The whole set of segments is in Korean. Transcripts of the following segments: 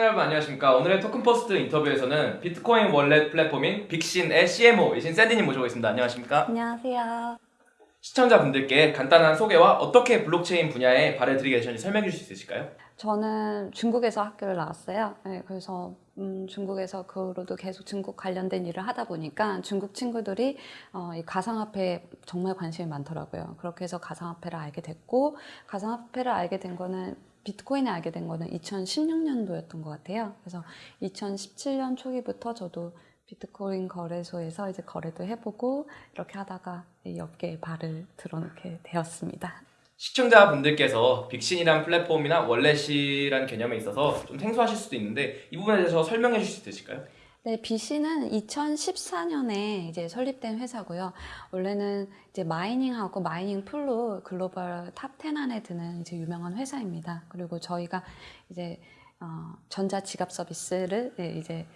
시청자 여러분 안녕하십니까 오늘의 토큰포스트 인터뷰에서는 비트코인 wallet 플랫폼인 빅신의 CMO이신 샌디님 모셔보겠습니다 안녕하십니까 안녕하세요. 시청자분들께 간단한 소개와 어떻게 블록체인 분야에 발을 들이게 되셨는지 설명해 주실 수 있으실까요? 저는 중국에서 학교를 나왔어요. 네, 그래서 음, 중국에서 그 후로도 계속 중국 관련된 일을 하다 보니까 중국 친구들이 어, 이 가상화폐에 정말 관심이 많더라고요. 그렇게 해서 가상화폐를 알게 됐고 가상화폐를 알게 된 거는 비트코인을 알게 된 거는 2016년도였던 것 같아요. 그래서 2017년 초기부터 저도 비트코인 거래소에서 이제 거래도 해보고 이렇게 하다가 이 업계에 발을 들어놓게 되었습니다. 시청자분들께서 빅신이란 플랫폼이나 월렛이란 개념에 있어서 좀 생소하실 수도 있는데 이 부분에 대해서 설명해 주실 수 있으실까요? 네, BC는 2014년에 이제 설립된 회사고요. 원래는 이제 mining하고 mining pool로 글로벌 top 10 안에 드는 이제 유명한 회사입니다. 그리고 저희가 이제 어, 전자 지갑 서비스를 예, 이제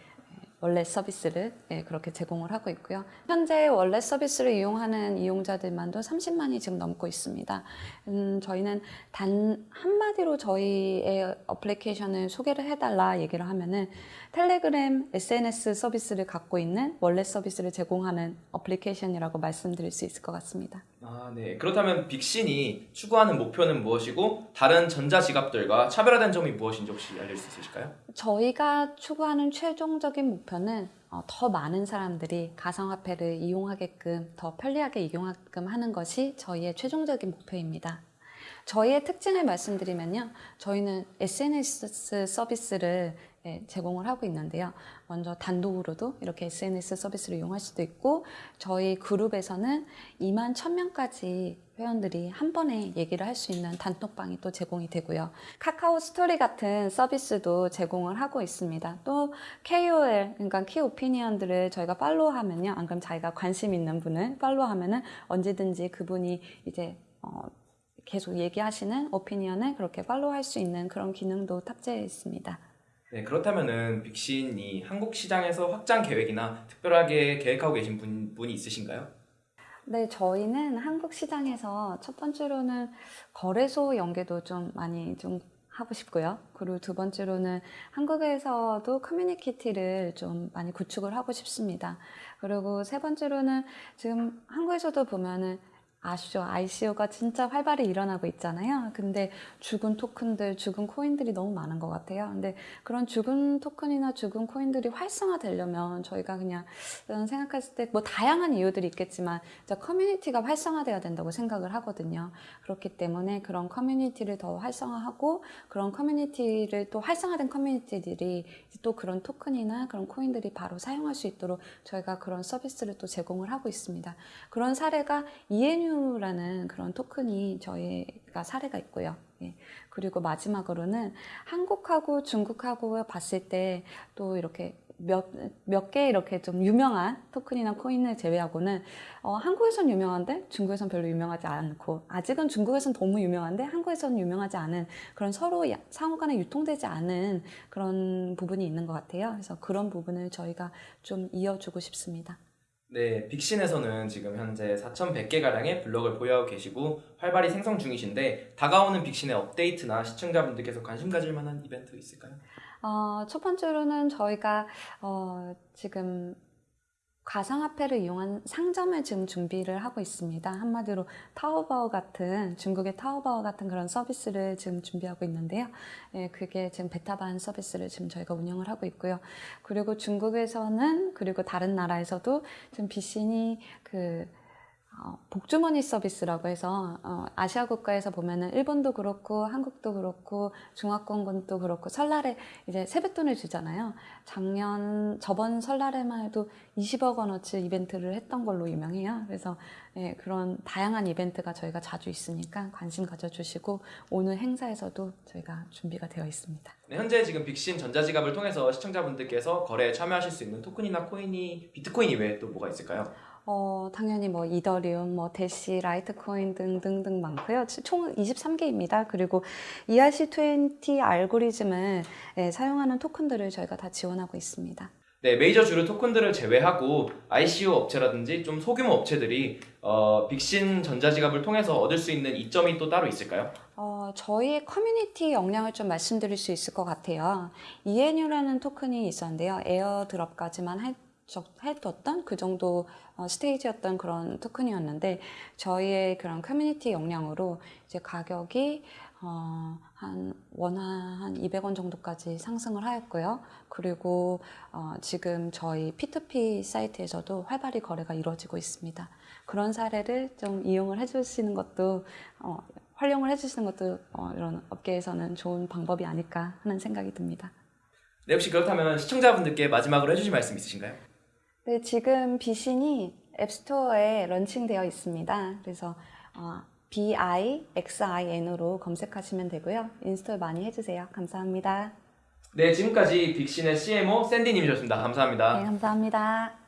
wallet 서비스를 예, 그렇게 제공을 하고 있고요. 현재 wallet 서비스를 이용하는 이용자들만도 30만이 지금 넘고 있습니다. 음, 저희는 단 한마디로 저희의 어플리케이션을 소개를 해달라 얘기를 하면은 텔레그램 SNS 서비스를 갖고 있는 wallet 서비스를 제공하는 어플리케이션이라고 말씀드릴 수 있을 것 같습니다. 아, 네. 그렇다면 빅신이 추구하는 목표는 무엇이고 다른 전자지갑들과 차별화된 점이 무엇인지 혹시 알릴 수 있으실까요? 저희가 추구하는 최종적인 목표는 어, 더 많은 사람들이 가상화폐를 이용하게끔 더 편리하게 이용하게끔 하는 것이 저희의 최종적인 목표입니다. 저희의 특징을 말씀드리면요. 저희는 SNS 서비스를 예, 제공을 하고 있는데요. 먼저 단독으로도 이렇게 SNS 서비스를 이용할 수도 있고 저희 그룹에서는 2만 1000명까지 회원들이 한 번에 얘기를 할 수 있는 단톡방이 또 제공이 되고요. 카카오 스토리 같은 서비스도 제공을 하고 있습니다. 또 KOL, 그러니까 key opinion들을 저희가 follow하면요. 안 그럼 자기가 관심 있는 분을 follow하면은 언제든지 그분이 이제 어, 계속 얘기하시는 opinion을 그렇게 follow할 수 있는 그런 기능도 탑재해 있습니다. 네, 그렇다면은 빅신이 한국 시장에서 확장 계획이나 특별하게 계획하고 계신 분, 분이 있으신가요? 네, 저희는 한국 시장에서 첫 번째로는 거래소 연계도 좀 많이 좀 하고 싶고요. 그리고 두 번째로는 한국에서도 커뮤니티를 좀 많이 구축을 하고 싶습니다. 그리고 세 번째로는 지금 한국에서도 보면은 아시죠? ICO가 진짜 활발히 일어나고 있잖아요. 근데 죽은 토큰들, 죽은 코인들이 너무 많은 것 같아요. 근데 그런 죽은 토큰이나 죽은 코인들이 활성화되려면 저희가 그냥 생각했을 때 뭐 다양한 이유들이 있겠지만 커뮤니티가 활성화돼야 된다고 생각을 하거든요. 그렇기 때문에 그런 커뮤니티를 더 활성화하고 그런 커뮤니티를 또 활성화된 커뮤니티들이 또 그런 토큰이나 그런 코인들이 바로 사용할 수 있도록 저희가 그런 서비스를 또 제공을 하고 있습니다. 그런 사례가 ENU 라는 그런 토큰이 저희가 사례가 있고요. 예. 그리고 마지막으로는 한국하고 중국하고 봤을 때 또 이렇게 몇, 몇 개 이렇게 좀 유명한 토큰이나 코인을 제외하고는 어, 한국에선 유명한데 중국에선 별로 유명하지 않고 아직은 중국에선 너무 유명한데 한국에선 유명하지 않은 그런 서로 상호 간에 유통되지 않은 그런 부분이 있는 것 같아요. 그래서 그런 부분을 저희가 좀 이어주고 싶습니다. 네, 빅신에서는 지금 현재 4,100개가량의 블록을 보유하고 계시고 활발히 생성 중이신데 다가오는 빅신의 업데이트나 시청자분들께서 관심 가질 만한 이벤트 있을까요? 어, 첫 번째로는 저희가 어, 지금 가상화폐를 이용한 상점을 지금 준비를 하고 있습니다. 한마디로 타오바오 같은 중국의 타오바오 같은 그런 서비스를 지금 준비하고 있는데요. 예, 그게 지금 베타반 서비스를 지금 저희가 운영을 하고 있고요. 그리고 중국에서는 그리고 다른 나라에서도 지금 비신이 그 어, 복주머니 서비스라고 해서 어, 아시아 국가에서 보면은 일본도 그렇고 한국도 그렇고 중화권도 그렇고 설날에 이제 세뱃돈을 주잖아요. 작년 저번 설날에만 해도 20억 원어치 이벤트를 했던 걸로 유명해요. 그래서 예, 그런 다양한 이벤트가 저희가 자주 있으니까 관심 가져주시고 오늘 행사에서도 저희가 준비가 되어 있습니다. 네, 현재 지금 빅신 전자지갑을 통해서 시청자분들께서 거래에 참여하실 수 있는 토큰이나 코인이 비트코인 이외에 또 뭐가 있을까요? 어, 당연히 뭐 이더리움, 뭐 대시, 라이트코인 등등등 많고요. 총 23개입니다. 그리고 ERC20 알고리즘을 예, 사용하는 토큰들을 저희가 다 지원하고 있습니다. 네, 메이저 주류 토큰들을 제외하고 ICO 업체라든지 좀 소규모 업체들이 어, 빅신 전자지갑을 통해서 얻을 수 있는 이점이 또 따로 있을까요? 어, 저희 커뮤니티 역량을 좀 말씀드릴 수 있을 것 같아요. ENU라는 토큰이 있었는데요. airdrop까지만 할, 적- 해뒀던 그 정도 어, 스테이지였던 그런 토큰이었는데 저희의 그런 커뮤니티 역량으로 이제 가격이 어, 한 원화 한 200원 정도까지 상승을 하였고요. 그리고 어, 지금 저희 P2P 사이트에서도 활발히 거래가 이루어지고 있습니다. 그런 사례를 좀 이용을 해주시는 것도 어, 활용을 해주시는 것도 어, 이런 업계에서는 좋은 방법이 아닐까 하는 생각이 듭니다. 네, 혹시 그렇다면 시청자분들께 마지막으로 해주실 말씀 있으신가요? 네, 지금 빅신이 app store에 런칭되어 있습니다. 그래서 어, BIXIN으로 검색하시면 되고요. install 많이 해주세요. 감사합니다. 네, 지금까지 빅신의 CMO 샌디님이셨습니다. 감사합니다. 네, 감사합니다.